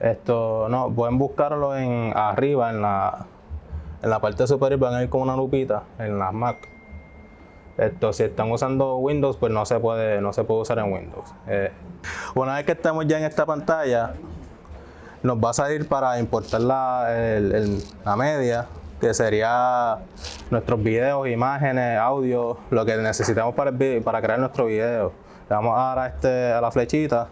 Esto, no, pueden buscarlo en arriba, en la, en la parte superior, van a ir con una lupita en las Mac. Esto, si están usando Windows, pues no se puede, no se puede usar en Windows. Eh, una vez que estamos ya en esta pantalla, nos va a salir para importar la, la media, que sería nuestros videos, imágenes, audio, lo que necesitamos para, para crear nuestro video. Le vamos a dar a, este, a la flechita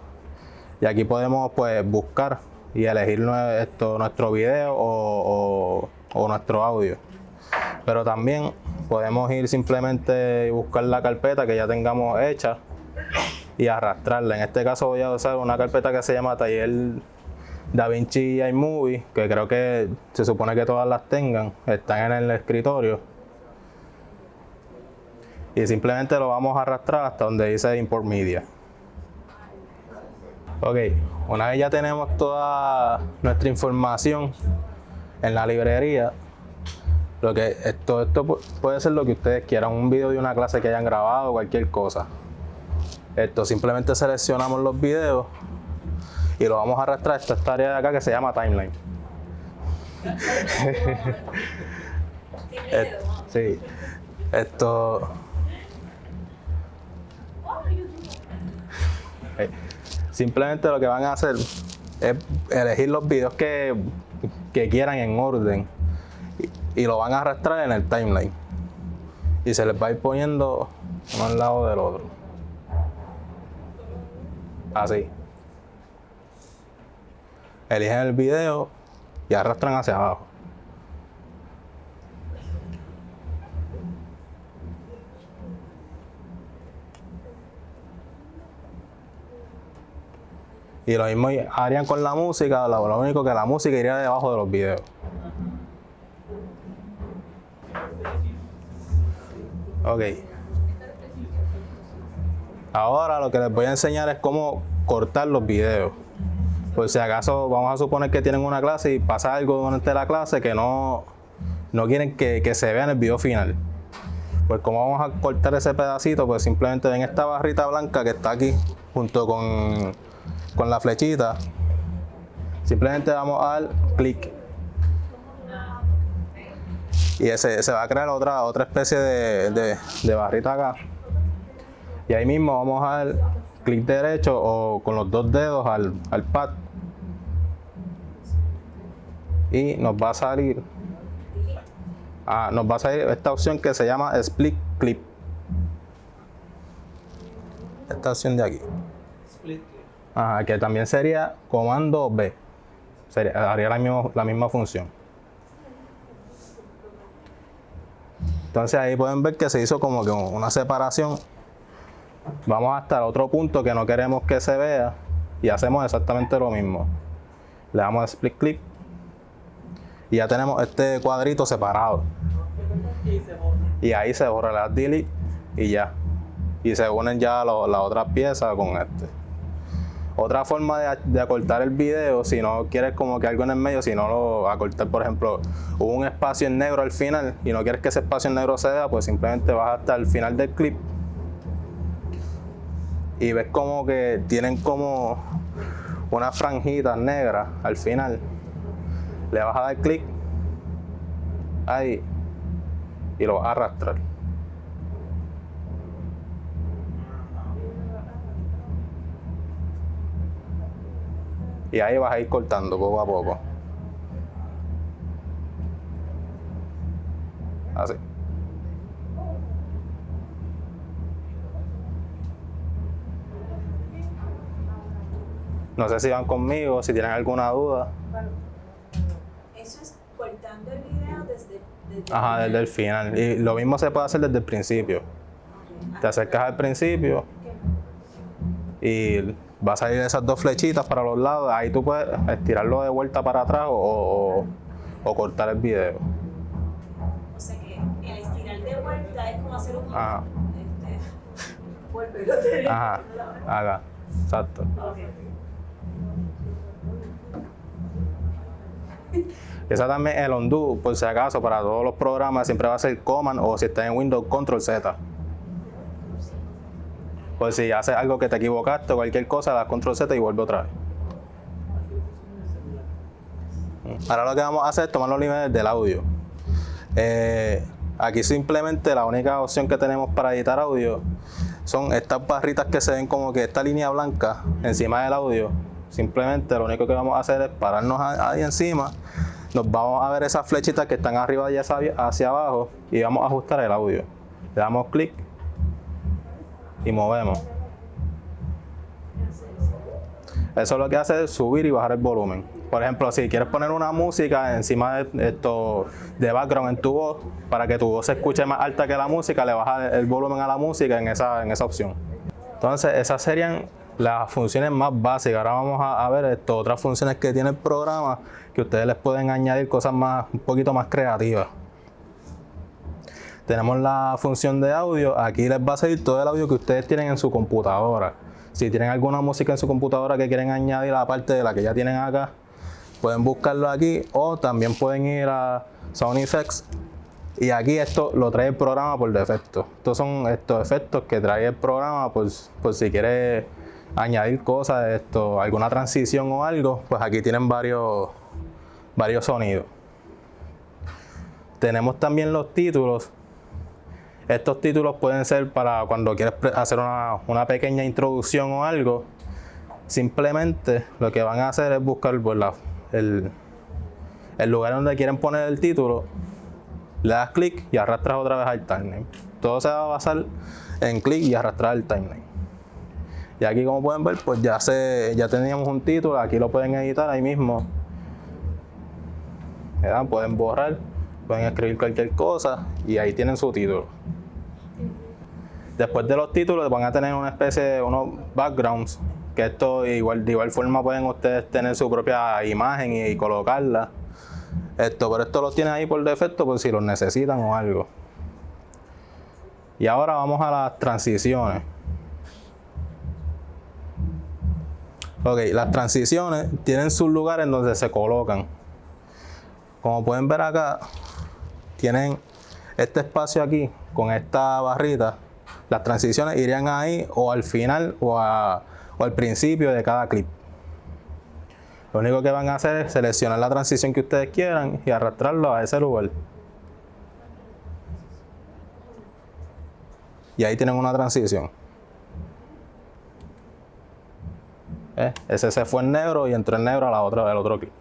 y aquí podemos pues buscar y elegir esto, nuestro video o, o nuestro audio. Pero también podemos ir simplemente y buscar la carpeta que ya tengamos hecha y arrastrarla. En este caso voy a usar una carpeta que se llama Taller DaVinci iMovie, que creo que se supone que todas las tengan, están en el escritorio. Y simplemente lo vamos a arrastrar hasta donde dice Import Media. Ok, una vez ya tenemos toda nuestra información en la librería, lo que esto, esto puede ser lo que ustedes quieran, un video de una clase que hayan grabado, cualquier cosa. Esto simplemente seleccionamos los videos y lo vamos a arrastrar a esta área de acá que se llama timeline. sí, esto. Simplemente lo que van a hacer es elegir los videos que, que quieran en orden y, lo van a arrastrar en el timeline. Y se les va a ir poniendo uno al lado del otro. Así. Eligen el video y arrastran hacia abajo. Y lo mismo harían con la música, lo único que la música iría debajo de los videos. Ok. Ahora lo que les voy a enseñar es cómo cortar los videos. Por si acaso vamos a suponer que tienen una clase y pasa algo durante la clase que no, no quieren que, se vea en el video final. Pues como vamos a cortar ese pedacito, pues simplemente en esta barrita blanca que está aquí junto con, con la flechita, simplemente vamos a dar clic y ese, se va a crear otra, otra especie de, de, barrita acá. Y ahí mismo vamos a dar clic derecho o con los dos dedos al, al pad. Y nos va a salir ah, nos va a salir esta opción que se llama Split Clip. Esta opción de aquí. Split Que también sería comando B. Sería, haría la, misma, la misma función. Entonces ahí pueden ver que se hizo como que una separación. Vamos hasta el otro punto que no queremos que se vea y hacemos exactamente lo mismo. Le damos split clip y ya tenemos este cuadrito separado. Y ahí se borra la delete y ya. Y se unen ya las otras piezas con este. Otra forma de, acortar el video, si no quieres como que algo en el medio, si no lo acortar, por ejemplo, hubo un espacio en negro al final y no quieres que ese espacio en negro se vea, pues simplemente vas hasta el final del clip y ves como que tienen como unas franjitas negras al final. Le vas a dar clic ahí y lo vas a arrastrar. Y ahí vas a ir cortando poco a poco. Así. No sé si van conmigo, si tienen alguna duda. Eso es cortando el video desde, desde Ajá, desde el final. Y lo mismo se puede hacer desde el principio. Te acercas al principio y va a salir esas dos flechitas para los lados, ahí tú puedes estirarlo de vuelta para atrás o, cortar el video. O sea que el estirar de vuelta es como hacer un... Ajá. Este, Ajá, haga, exacto. Esa también el undo, por si acaso, para todos los programas siempre va a ser Command o si está en Windows Control Z. Pues si haces algo que te equivocaste o cualquier cosa, das control Z y vuelve otra vez. Ahora lo que vamos a hacer es tomar los niveles del audio. Eh, aquí simplemente la única opción que tenemos para editar audio son estas barritas que se ven como que esta línea blanca encima del audio. Simplemente lo único que vamos a hacer es pararnos ahí encima, nos vamos a ver esas flechitas que están arriba y hacia abajo y vamos a ajustar el audio. Le damos clic y movemos. Eso lo que hace es subir y bajar el volumen. Por ejemplo, si quieres poner una música encima de esto de background en tu voz, para que tu voz se escuche más alta que la música, le bajas el volumen a la música en esa, en esa opción. Entonces, esas serían las funciones más básicas. Ahora vamos a, ver esto, otras funciones que tiene el programa que ustedes les pueden añadir cosas más, un poquito más creativas. Tenemos la función de audio. Aquí les va a salir todo el audio que ustedes tienen en su computadora. Si tienen alguna música en su computadora que quieren añadir aparte de la que ya tienen acá, pueden buscarlo aquí o también pueden ir a Sound Effects y aquí esto lo trae el programa por defecto. Estos son estos efectos que trae el programa por, por si quiere añadir cosas, esto, alguna transición o algo, pues aquí tienen varios, varios sonidos. Tenemos también los títulos. Estos títulos pueden ser para cuando quieres hacer una, una pequeña introducción o algo. Simplemente lo que van a hacer es buscar la, el, el lugar donde quieren poner el título, le das clic y arrastras otra vez al timeline. Todo se va a basar en clic y arrastrar el timeline. Y aquí como pueden ver, pues ya, se, ya teníamos un título, aquí lo pueden editar ahí mismo. Pueden borrar, pueden escribir cualquier cosa y ahí tienen su título. Después de los títulos van a tener una especie de unos backgrounds que esto igual, de igual forma pueden ustedes tener su propia imagen y, colocarla. Esto, pero esto lo tienen ahí por defecto por si los necesitan o algo. Y ahora vamos a las transiciones. Ok, las transiciones tienen sus lugares en donde se colocan. Como pueden ver acá, tienen este espacio aquí con esta barrita. Las transiciones irían ahí o al final o al principio de cada clip. Lo único que van a hacer es seleccionar la transición que ustedes quieran y arrastrarlo a ese lugar. Y ahí tienen una transición. ¿Eh? Ese se fue en negro y entró en negro a la otra del otro clip.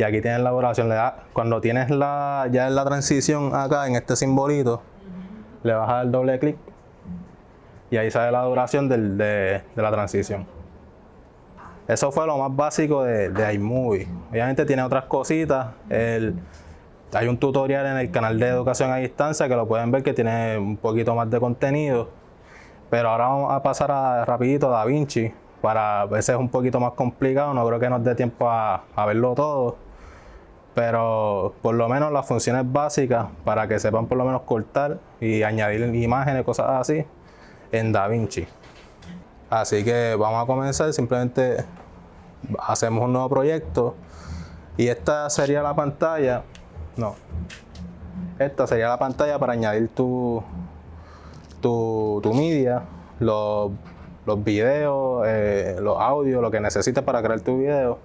Y aquí tienen la duración. Cuando tienes la, ya la transición acá en este simbolito, le vas a dar doble clic y ahí sale la duración de, la transición. Eso fue lo más básico de, de iMovie. Obviamente tiene otras cositas. hay un tutorial en el canal de educación a distancia que lo pueden ver que tiene un poquito más de contenido. Pero ahora vamos a pasar a, rapidito a DaVinci. Para veces es un poquito más complicado, no creo que nos dé tiempo a verlo todo pero por lo menos las funciones básicas para que sepan por lo menos cortar y añadir imágenes, cosas así, en DaVinci. Así que vamos a comenzar, simplemente hacemos un nuevo proyecto y esta sería la pantalla, no, esta sería la pantalla para añadir tu, tu, media, los, los videos, eh, los audios, lo que necesites para crear tu video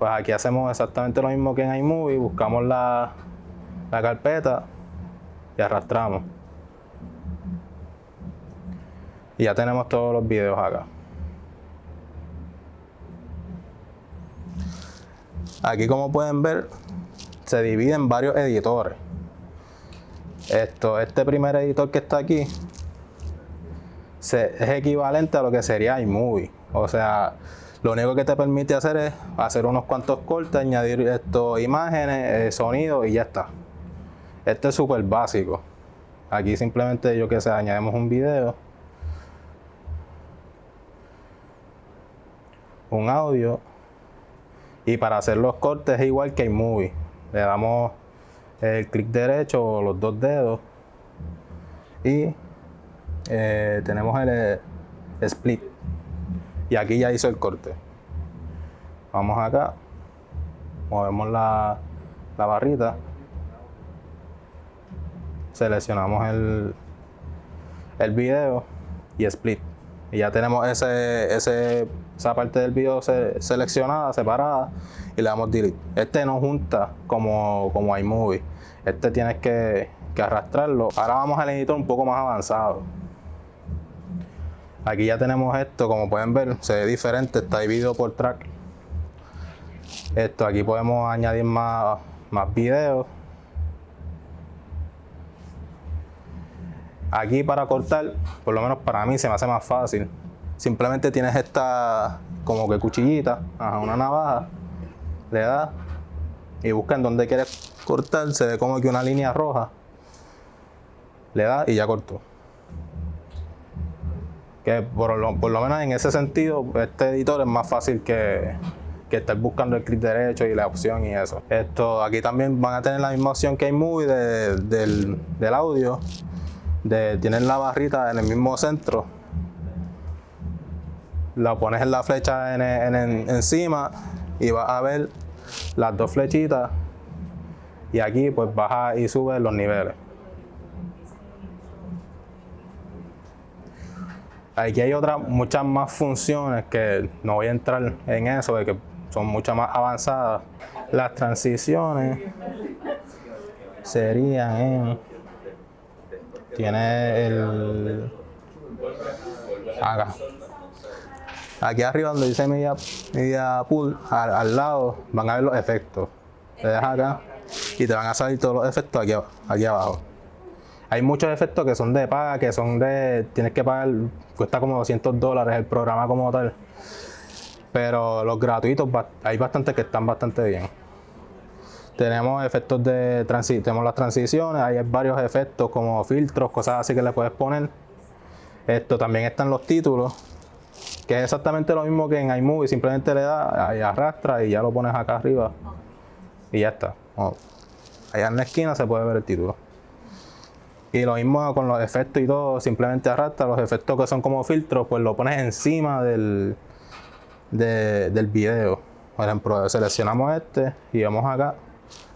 pues aquí hacemos exactamente lo mismo que en iMovie, buscamos la, la carpeta y arrastramos. Y ya tenemos todos los videos acá. Aquí como pueden ver, se divide en varios editores. Esto, este primer editor que está aquí es equivalente a lo que sería iMovie. O sea, lo único que te permite hacer es hacer unos cuantos cortes, añadir esto, imágenes, eh, sonido y ya está. Este es súper básico. Aquí simplemente yo que sé, añadimos un video. Un audio. Y para hacer los cortes es igual que iMovie. Le damos el clic derecho o los dos dedos. Y eh, tenemos el eh, split y aquí ya hizo el corte. Vamos acá, movemos la, barrita, seleccionamos el, el video y split. Y ya tenemos ese, ese, esa parte del video se- seleccionada, separada, y le damos delete. Este no junta como, como iMovie. Este tienes que, que arrastrarlo. Ahora vamos al editor un poco más avanzado. Aquí ya tenemos esto, como pueden ver, se ve diferente, está dividido por track. Esto, aquí podemos añadir más, más videos. Aquí para cortar, por lo menos para mí se me hace más fácil. Simplemente tienes esta como que cuchillita, una navaja, le das y busca en donde quieres cortar, se ve como que una línea roja. Le das y ya cortó. Que por lo, menos en ese sentido, este editor es más fácil que, estar buscando el clic derecho y la opción y eso. Esto, aquí también van a tener la misma opción que hay movie de- del, del audio. De, tienen la barrita en el mismo centro. La pones en la flecha en- encima y vas a ver las dos flechitas. Y aquí pues baja y sube los niveles. Aquí hay otras, muchas más funciones que no voy a entrar en eso, de que son mucho más avanzadas. Las transiciones serían en. Tiene el. Acá. Aquí arriba donde dice Media, media Pool, al, lado van a ver los efectos. Le das acá y te van a salir todos los efectos aquí, aquí abajo. Hay muchos efectos que son de paga, que son de. Tienes que pagar, cuesta como 200 dólares el programa como tal. Pero los gratuitos, hay bastantes que están bastante bien. Tenemos efectos de transi tenemos las transiciones, hay varios efectos como filtros, cosas así que le puedes poner. Esto también están los títulos, que es exactamente lo mismo que en iMovie, simplemente le das y arrastra y ya lo pones acá arriba y ya está. Oh. Allá en la esquina se puede ver el título. Y lo mismo con los efectos y todo, simplemente arrastra los efectos que son como filtros, pues lo pones encima del, de- del video. Por ejemplo, seleccionamos este y vamos acá.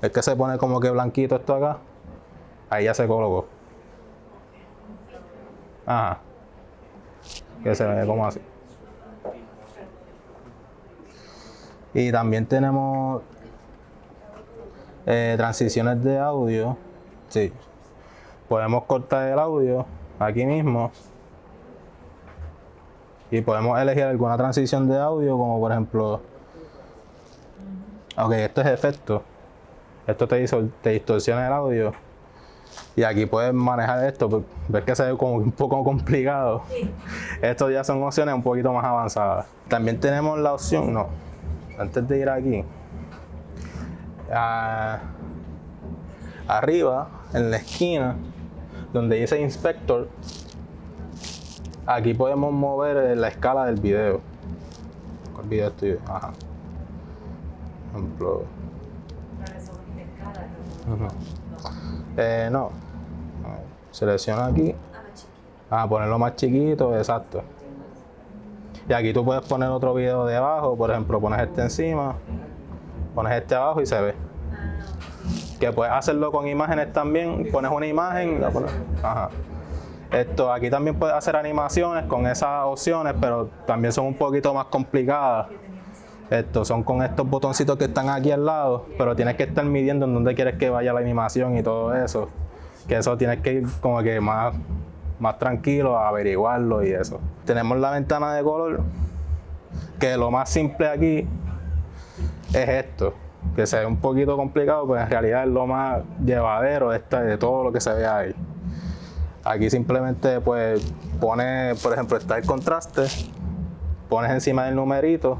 Es que se pone como que blanquito esto acá. Ahí ya se colocó. Ajá. Que se ve como así. Y también tenemos eh, transiciones de audio. Sí. Podemos cortar el audio aquí mismo. Y podemos elegir alguna transición de audio, como por ejemplo. Ok, esto es efecto. Esto te, distorsiona el audio. Y aquí puedes manejar esto. pues, Ves que se ve como un poco complicado. Estos ya son opciones un poquito más avanzadas. También tenemos la opción, no, antes de ir aquí, ah, arriba, en la esquina, donde dice Inspector, aquí podemos mover eh, la escala del video. ¿Cuál video estoy? Ajá. Ejemplo. Eh, no. Selecciona aquí. Ah, ponerlo más chiquito, exacto. Y aquí tú puedes poner otro video debajo, por ejemplo, pones este encima, pones este abajo y se ve. Puedes hacerlo con imágenes también, pones una imagen, la pones. Ajá. Esto, aquí también puedes hacer animaciones con esas opciones, pero también son un poquito más complicadas. Estos son con estos botoncitos que están aquí al lado, pero tienes que estar midiendo en dónde quieres que vaya la animación y todo eso. Que eso tienes que ir como que más, más tranquilo a averiguarlo y eso. Tenemos la ventana de color, que lo más simple aquí es esto, que se ve un poquito complicado, pero en realidad es lo más llevadero de, esta- de todo lo que se ve ahí. Aquí simplemente pues pones, por ejemplo, está el contraste, pones encima del numerito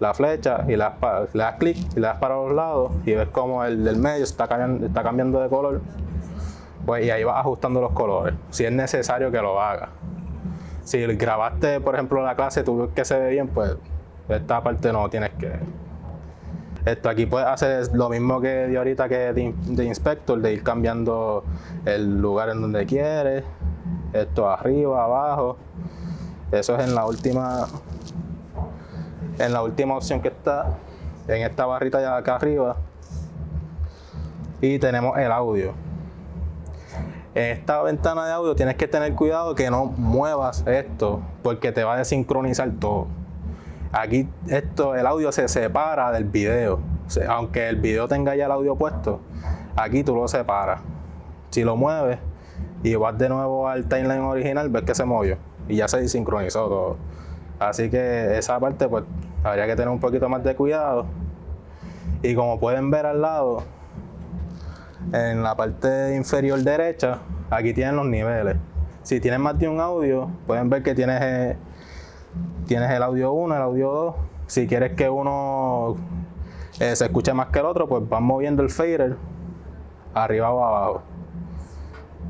la flecha y le das, le das clic y le das para los lados y ves como el del medio está cambiando, está cambiando de color. Pues y ahí vas ajustando los colores, si es necesario que lo hagas. Si grabaste, por ejemplo, la clase, tú ves que se ve bien, pues esta parte no tienes que. Esto aquí puedes hacer lo mismo que de ahorita que de, de inspector, de ir cambiando el lugar en donde quieres, esto arriba, abajo. Eso es en la última en la última opción que está, en esta barrita ya acá arriba. Y tenemos el audio. En esta ventana de audio tienes que tener cuidado que no muevas esto porque te va a desincronizar todo. Aquí esto, el audio se separa del video. Aunque el video tenga ya el audio puesto, aquí tú lo separas. Si lo mueves y vas de nuevo al timeline original, ves que se movió y ya se desincronizó todo. Así que esa parte pues habría que tener un poquito más de cuidado. Y como pueden ver al lado, en la parte inferior derecha, aquí tienen los niveles. Si tienes más de un audio, pueden ver que tienes, tienes el audio 1, el audio 2. Si quieres que uno eh, se escuche más que el otro, pues vas moviendo el fader arriba o abajo.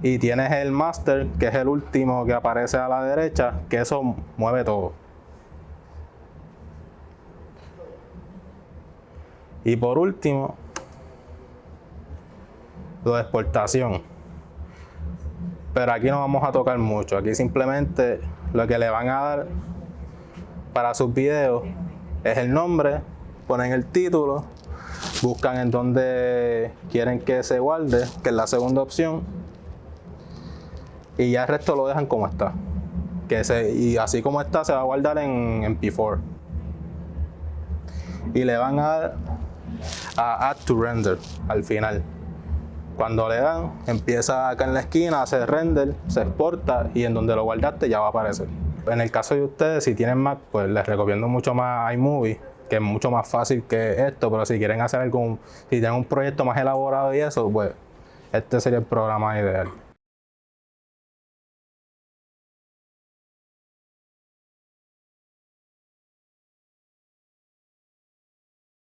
Y tienes el master, que es el último que aparece a la derecha, que eso mueve todo. Y por último, lo de exportación. Pero aquí no vamos a tocar mucho. Aquí simplemente lo que le van a dar para sus videos es el nombre, ponen el título, buscan en donde quieren que se guarde, que es la segunda opción, y ya el resto lo dejan como está. Que se, y así como está se va a guardar en, en P4. Y le van a a Add to Render al final. Cuando le dan, empieza acá en la esquina, hace render, se exporta y en donde lo guardaste ya va a aparecer. En el caso de ustedes, si tienen Mac, pues les recomiendo mucho más iMovie, que es mucho más fácil que esto, pero si quieren hacer algún, si tienen un proyecto más elaborado y eso, pues este sería el programa ideal.